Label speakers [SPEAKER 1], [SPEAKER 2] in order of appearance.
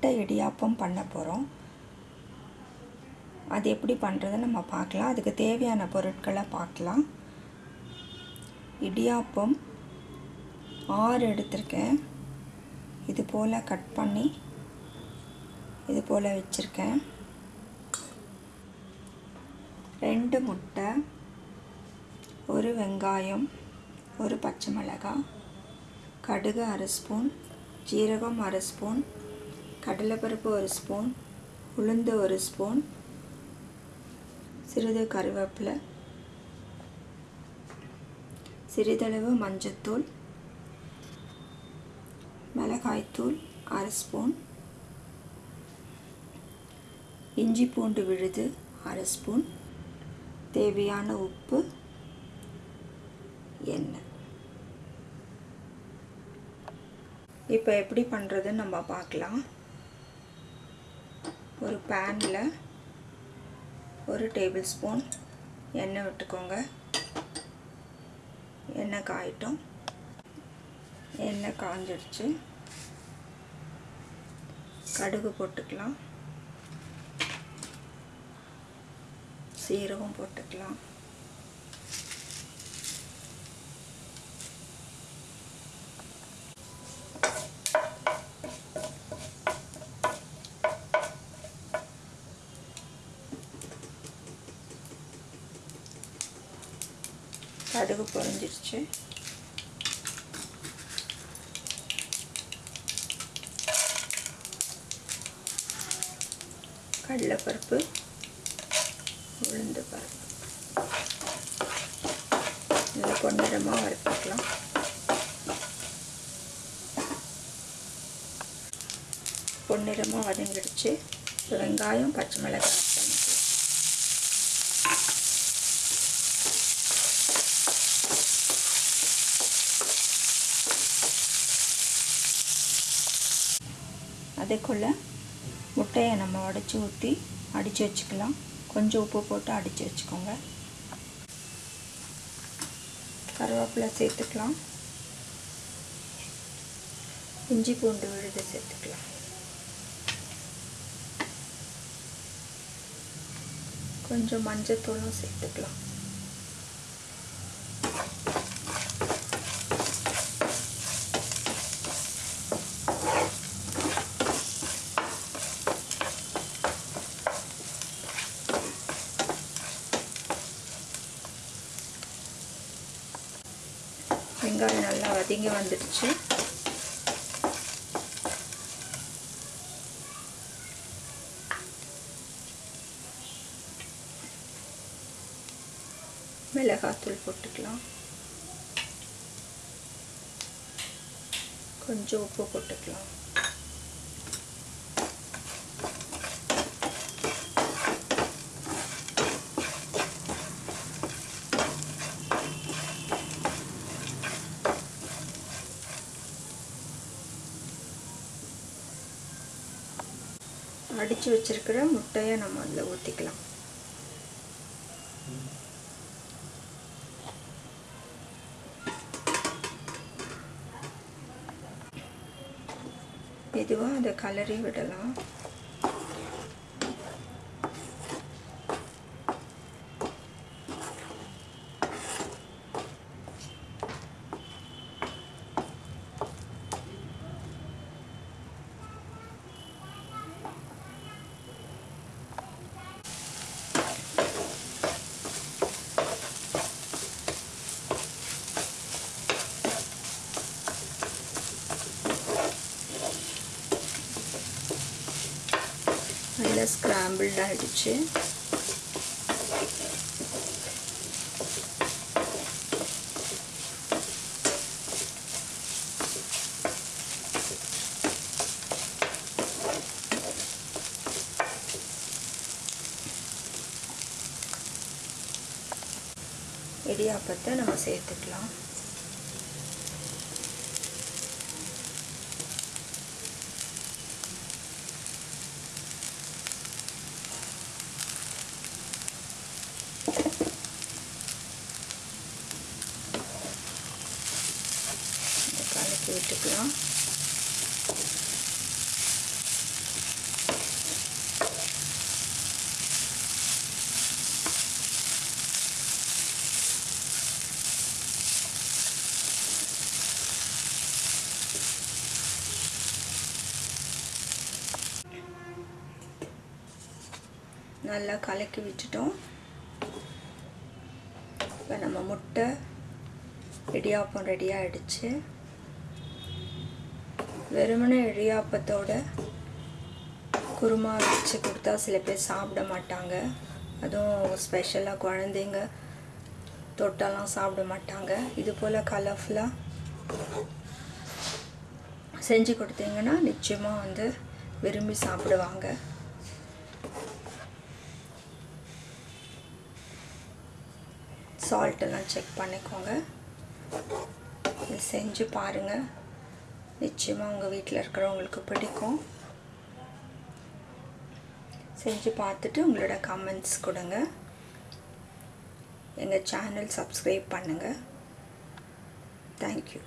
[SPEAKER 1] முட்டை இடியாப்பம் பண்ண போகிறோம் அது எப்படி பண்ணுறதை நம்ம பார்க்கலாம். அதுக்கு தேவையான பொருட்களை பார்க்கலாம். இடியாப்பம் ஆறு எடுத்திருக்கேன். இது போல் கட் பண்ணி இது போல் வச்சுருக்கேன். ரெண்டு முட்டை ஒரு வெங்காயம் ஒரு பச்சை மிளகாய் கடுகு அரை ஸ்பூன் ஜீரகம் அரை ஸ்பூன் கடலைப்பருப்பு ஒரு ஸ்பூன் உளுந்து ஒரு ஸ்பூன் சிறிது கருவேப்பிலை சிறிதளவு மஞ்சத்தூள் மிளகாய்த்தூள் அரை ஸ்பூன் இஞ்சி பூண்டு விழுது அரை ஸ்பூன் தேவையான உப்பு எண்ணெய். இப்போ எப்படி பண்ணுறதுன்னு நம்ம பார்க்கலாம். ஒரு பேனில் ஒரு டேபிள் ஸ்பூன் எண்ணெய் விட்டுக்கோங்க. எண்ணெய் காயட்டும். எண்ணெய் காஞ்சிடுச்சு. கடுகு போட்டுக்கலாம். சீரகம் போட்டுக்கலாம். கடுகு பொறிஞ்சிருச்சு கடலைப்பருப்பு உளுந்து பருப்பு. நல்லா பொன்னிறமாக வறுத்துக்கலாம். பொன்னிறமாக வதங்கிடுச்சு. வெங்காயம் பச்சை மிளகாய் அதுக்குள்ளே முட்டையை நம்ம உடச்சி ஊற்றி அடித்து வச்சுக்கலாம். கொஞ்சம் உப்பு போட்டு அடித்து வச்சுக்கோங்க. கருவேப்பிலை சேர்த்துக்கலாம். இஞ்சி பூண்டு விழுது சேர்த்துக்கலாம். கொஞ்சம் மஞ்சத்தூளும் சேர்த்துக்கலாம். வெங்காயம் நல்லா வதங்கி வந்துடுச்சு. மிளகாத்தூள் போட்டுக்கலாம். கொஞ்சம் உப்பு போட்டுக்கலாம். அடித்து வச்சிருக்கிற முட்டையை நம்ம அதில் ஊற்றிக்கலாம் மெதுவாக அதை கலரி விடலாம். நல்லா ஸ்க்ராம்பிள்ட் ஆகிடுச்சு இடியாப்பத்தை நம்ம சேர்த்துக்கலாம் விட்டுக்கலாம் நல்லா கலக்கி விட்டுட்டோம். இப்போ நம்ம முட்டை இடியாப்பம் ரெடி ஆகிடுச்சு வெறுமனே இடியாப்பத்தோட குருமா வச்சு கொடுத்தா சில பேர் சாப்பிட மாட்டாங்க. அதுவும் ஸ்பெஷலாக குழந்தைங்க தொட்டெல்லாம் சாப்பிட மாட்டாங்க. இது போல் கலர்ஃபுல்லாக செஞ்சு கொடுத்தீங்கன்னா நிச்சயமாக வந்து விரும்பி சாப்பிடுவாங்க. சால்ட்டெல்லாம் செக் பண்ணிக்கோங்க. செஞ்சு பாருங்கள் நிச்சயமாக உங்கள் வீட்டில் இருக்கிறவங்களுக்கு பிடிக்கும். செஞ்சு பார்த்துட்டு உங்களோட கமெண்ட்ஸ் கொடுங்க. எங்கள் சேனல் சப்ஸ்கிரைப் பண்ணுங்கள் தேங்க்யூ